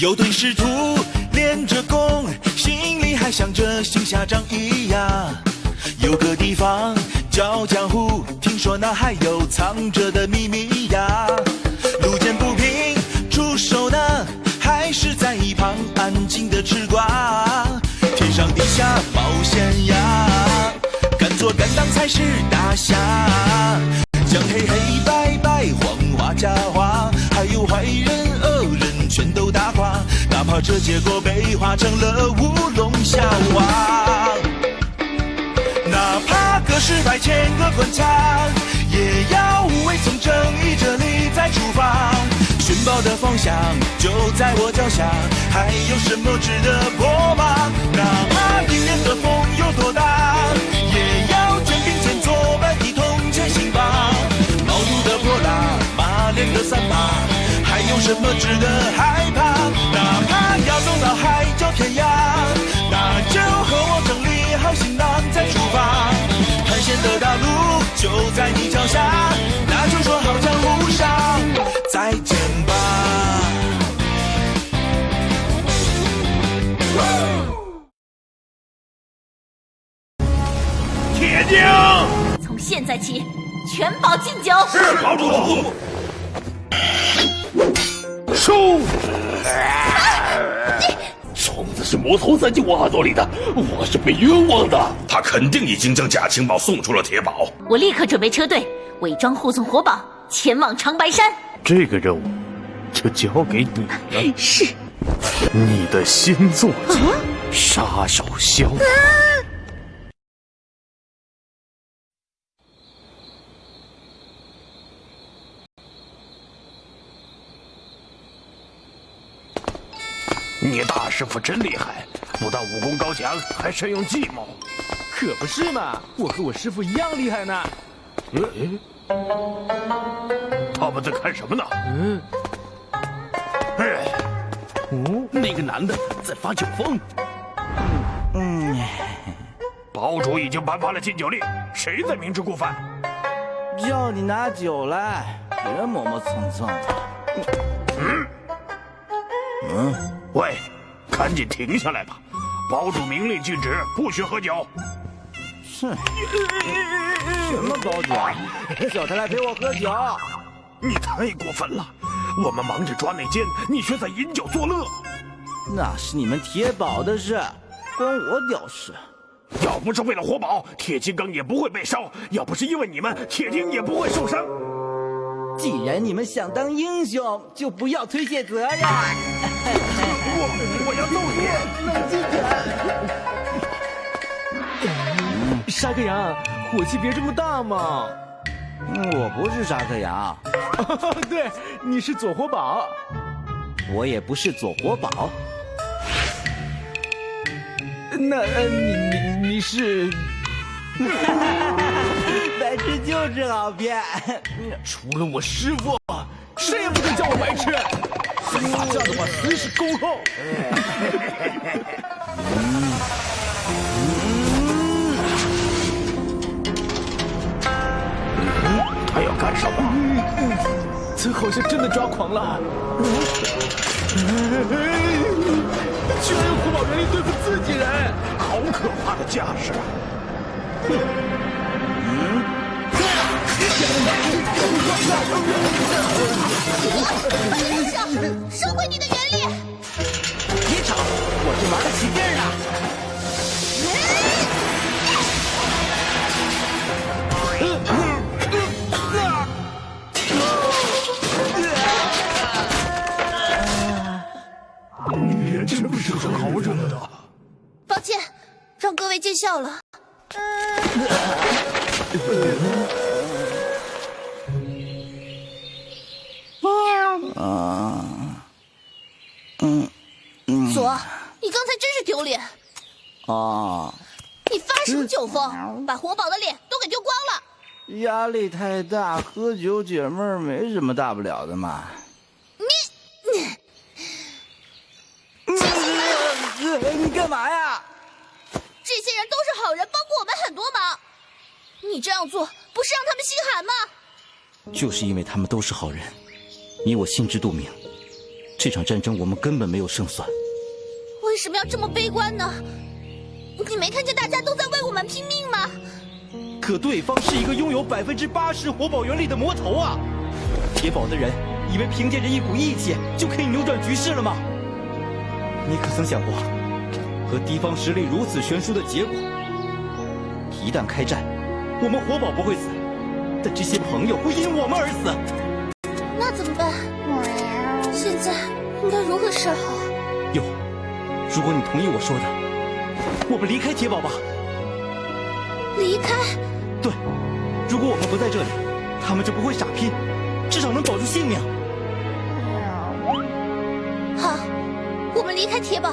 有对师徒练着功，心里还想着行侠仗义呀。有个地方叫江湖，听说那还有藏着的秘密呀。路见不平出手呢，还是在一旁安静的吃瓜。天上地下冒险呀，敢做敢当才是大侠。将黑黑白白黄花假怕这结果被画成了乌龙笑话。哪怕个十百千个滚枪，也要无畏从正义这里再出发。寻宝的方向就在我脚下，还有什么值得破吗？哪怕迎面的风有多大，也要肩并肩作伴，一同前行吧。毛肚的泼辣，马脸的三八，还有什么值得害怕？哪怕要走到海角天涯，那就和我整理好行囊再出发。探险的大路就在你脚下，那就说好江湖上再见吧。铁精，从现在起，全保敬酒。是堡主。收。是魔头塞进我耳朵里的，我是被冤枉的。他肯定已经将假情报送出了铁堡。我立刻准备车队，伪装护送火宝前往长白山。这个任务就交给你了。是。你的新作者杀手枭。你大师傅真厉害，不但武功高强，还善用计谋。可不是嘛，我和我师傅一样厉害呢。嗯，他们在看什么呢？嗯，哎，哦，那个男的在发酒疯。嗯，堡主已经颁发了禁酒令，谁在明知故犯？叫你拿酒来，别磨磨蹭蹭的。嗯，嗯，喂，赶紧停下来吧！堡主明令禁止，不许喝酒。哼，什么堡主？叫他来陪我喝酒。你太过分了！我们忙着抓内奸，你却在饮酒作乐。那是你们铁堡的事，关我屌事。要不是为了活宝，铁金刚也不会被烧；要不是因为你们，铁钉也不会受伤。既然你们想当英雄，就不要推卸责任。我我要揍你！冷静点。沙克羊，火气别这么大嘛。我不是沙克羊。对，你是左火宝。我也不是左火宝。那呃，你你你是？白痴就是好骗。除了我师傅，谁也不准叫我白痴。再发这样的话，随时恭候。他要干什么？这好像真的抓狂了。居然用活宝原力对付自己人，好可怕的架势！快别吵，我是玩得起劲儿啊！你真不是个好惹的。抱歉，让各位见笑了。啊，嗯嗯左，你刚才真是丢脸！啊，你发什么酒疯，把活宝的脸都给丢光了！压力太大，喝酒解闷儿没什么大不了的嘛。你你你干嘛呀？这些人都是好人，帮过我们很多忙。你这样做不是让他们心寒吗？就是因为他们都是好人，你我心知肚明。这场战争我们根本没有胜算。为什么要这么悲观呢？你没看见大家都在为我们拼命吗？可对方是一个拥有百分之八十火宝原力的魔头啊！铁宝的人以为凭借着一股义气就可以扭转局势了吗？你可曾想过，和敌方实力如此悬殊的结果？一旦开战，我们火宝不会死，但这些朋友会因我们而死。那怎么办？现在应该如何是好？有，如果你同意我说的，我们离开铁堡吧。离开？对，如果我们不在这里，他们就不会傻拼，至少能保住性命。好，我们离开铁堡。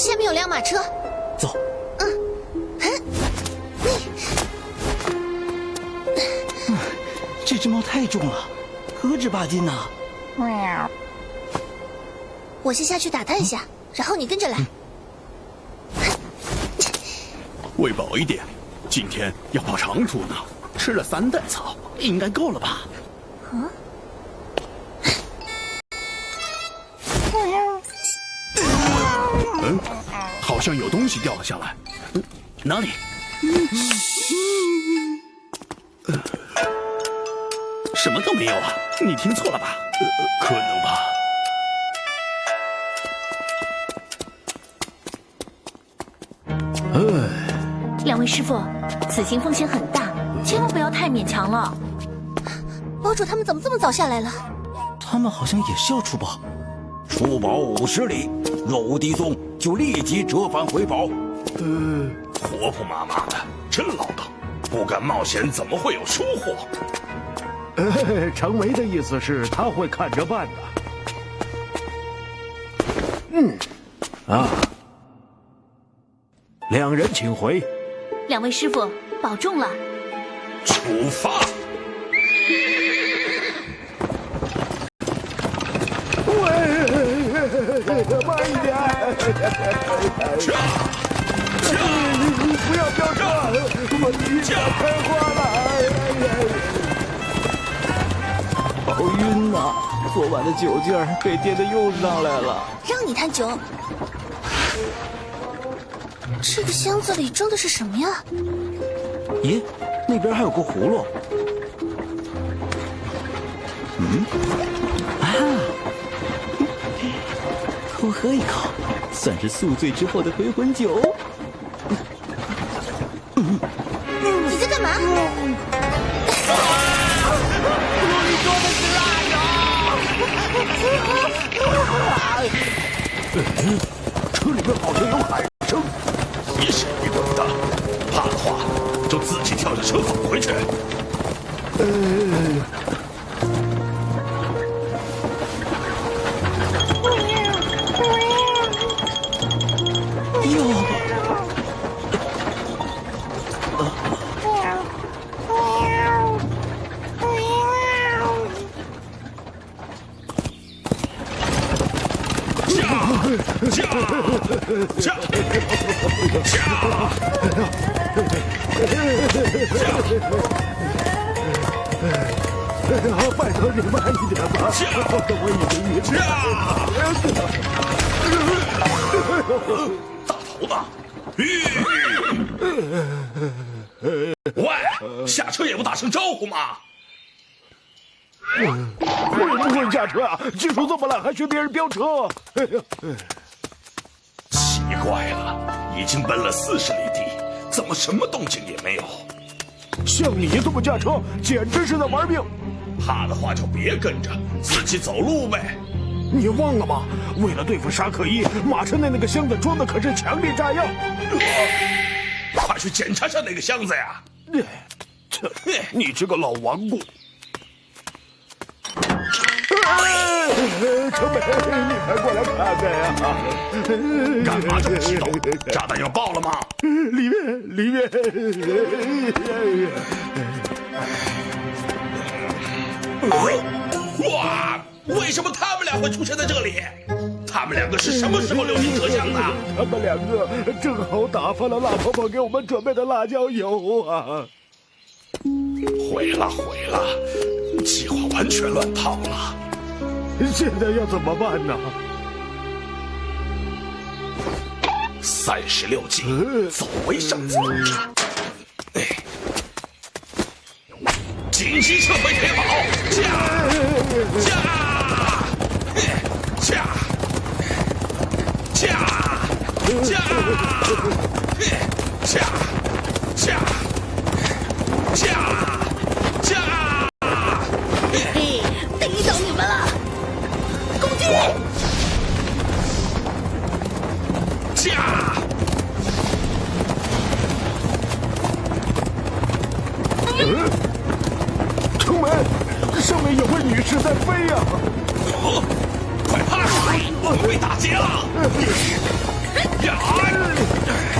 下面有辆马车。走。嗯，这只猫太重了，何止八斤呐！我先下去打探一下，然后你跟着来。喂饱一点，今天要跑长途呢。吃了三袋草，应该够了吧？嗯。好像有东西掉了下来。哪里？什么都没有啊！你听错了吧？可能吧。哎，两位师傅，此行风险很大，千万不要太勉强了。堡主他们怎么这么早下来了？他们好像也是要出堡。出堡五十里，若无敌踪，就立即折返回堡。呃，婆婆妈妈的，真唠叨。不敢冒险，怎么会有收获？呃，程维的意思是他会看着办的。嗯，啊，两人请回。两位师傅保重了。出发。驾！驾！不要飙车，我晕要开花了。好晕呐！昨晚的酒劲儿被爹的又上来了。让你贪酒。这个箱子里装的是什么呀？咦，那边还有个葫芦。嗯，啊，多喝一口，算是宿醉之后的回魂酒。你在干嘛？你说的是辣椒。车里面好像有喊声。也是你懂的，怕的话就自己跳下车返回去。呃。驾！拜托你慢一点吧，我已经晕了。大头子，喂，下车也不打声招呼吗？会不会驾车啊？技术这么烂，还学别人飙车？哎呀，奇怪了，已经奔了四十里地，怎么什么动静也没有？像你这么驾车，简直是在玩命！怕的话就别跟着，自己走路呗。你忘了吗？为了对付沙克伊，马车内那个箱子装的可是强力炸药。快去检查下那个箱子呀！这，你这个老顽固！程美，你快过来看看呀！干嘛这么激动？炸弹要爆了吗？里面，里面。哇！为什么他们俩会出现在这里？他们两个是什么时候溜进车厢的？他们两个正好打翻了辣婆婆给我们准备的辣椒油啊！毁了毁了，计划完全乱套了。现在要怎么办呢？三十六计，走为上策。哎，紧急撤回铁堡，驾驾。驾快趴下！我们被打劫了！呀！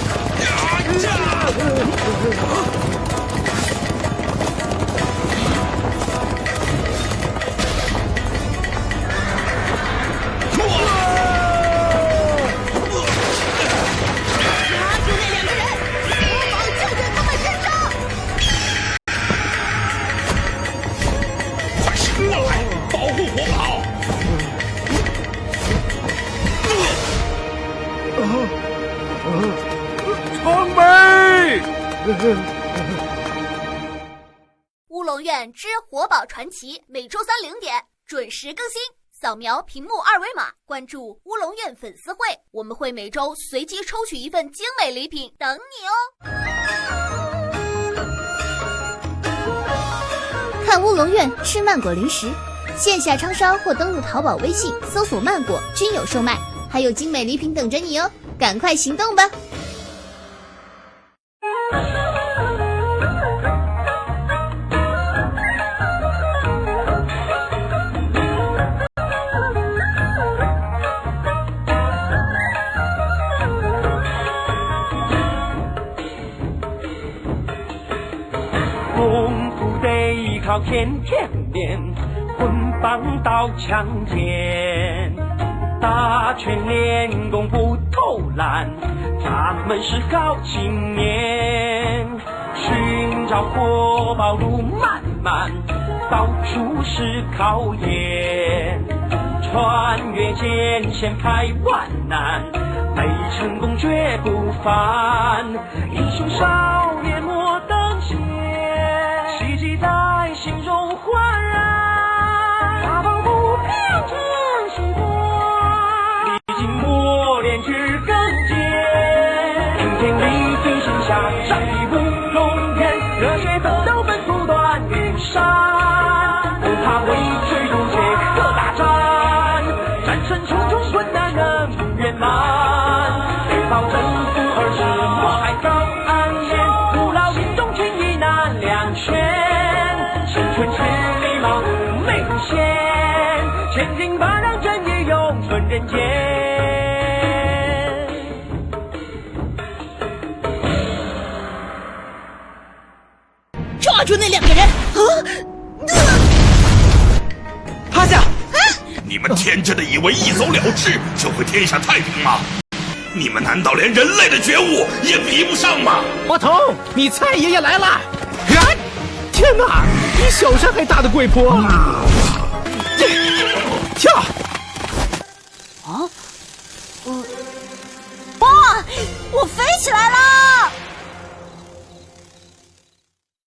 乌龙院之活宝传奇每周三零点准时更新。扫描屏幕二维码，关注乌龙院粉丝会，我们会每周随机抽取一份精美礼品等你哦。看乌龙院吃曼果零食，线下超商或登录淘宝、微信搜索“曼果”均有售卖，还有精美礼品等着你哦！赶快行动吧！天天练，棍棒刀枪剑，打拳练功不偷懒，咱们是好青年。寻找活宝路漫漫，到处是考验，穿越艰险排万难，没成功绝不凡。英雄少年们天真的以为一走了之就会天下太平吗？你们难道连人类的觉悟也比不上吗？魔童，你蔡爷爷来了！啊！天哪，比小山还大的鬼婆！跳！哇！我飞起来了！